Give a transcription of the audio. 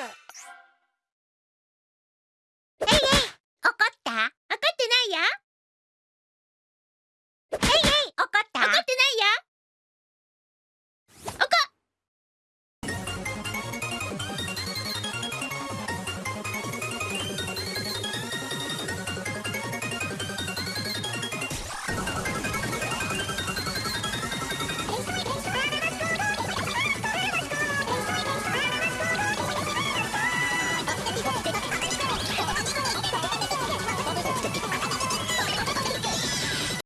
that?